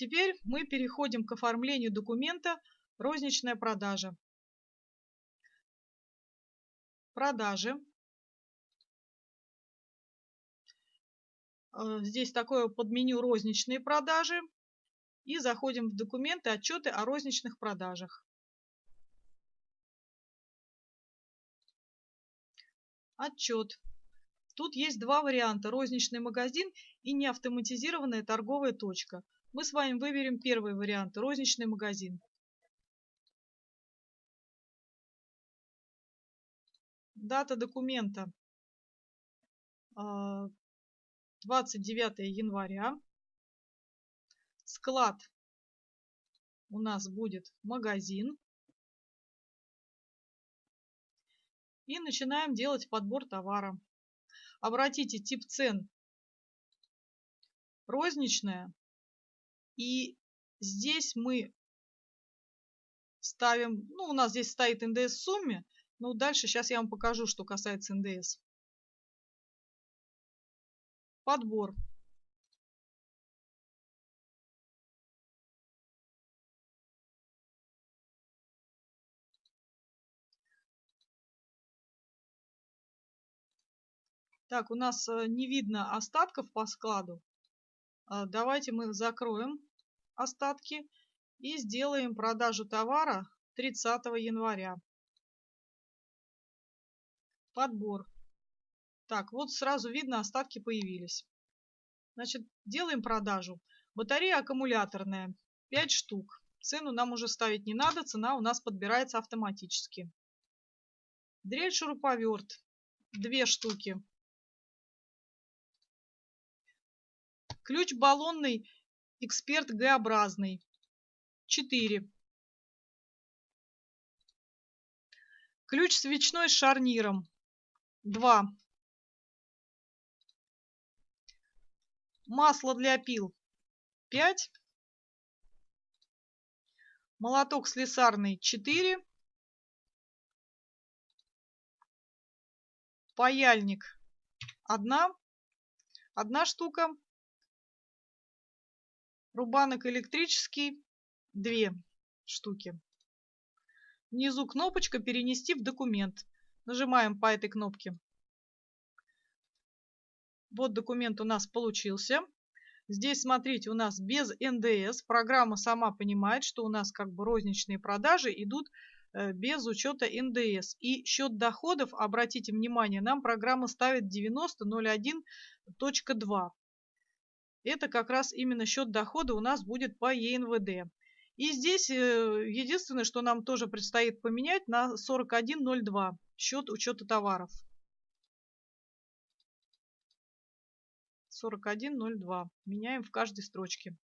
Теперь мы переходим к оформлению документа «Розничная продажа». Продажи. Э, здесь такое подменю «Розничные продажи». И заходим в документы «Отчеты о розничных продажах». Отчет. Тут есть два варианта – розничный магазин и неавтоматизированная торговая точка. Мы с вами выберем первый вариант – розничный магазин. Дата документа 29 а, января. Склад у нас будет магазин. И начинаем делать подбор товара. Обратите тип цен розничная. И здесь мы ставим, ну у нас здесь стоит НДС в сумме, но дальше сейчас я вам покажу, что касается НДС. Подбор. Так, у нас э, не видно остатков по складу. А, давайте мы закроем остатки и сделаем продажу товара 30 января. Подбор. Так, вот сразу видно, остатки появились. Значит, делаем продажу. Батарея аккумуляторная, 5 штук. Цену нам уже ставить не надо, цена у нас подбирается автоматически. Дрель шуруповерт, 2 штуки. Ключ баллонный эксперт Г-образный. 4. Ключ свечной с шарниром. 2. Масло для пил. 5. Молоток слесарный. 4. Паяльник. Одна. Одна штука. Рубанок электрический две штуки. Внизу кнопочка «Перенести в документ». Нажимаем по этой кнопке. Вот документ у нас получился. Здесь, смотрите, у нас без НДС. Программа сама понимает, что у нас как бы розничные продажи идут э, без учета НДС. И счет доходов, обратите внимание, нам программа ставит 90.01.2. Это как раз именно счет дохода у нас будет по ЕНВД. И здесь э, единственное, что нам тоже предстоит поменять на 41.02 счет учета товаров. 41.02. Меняем в каждой строчке.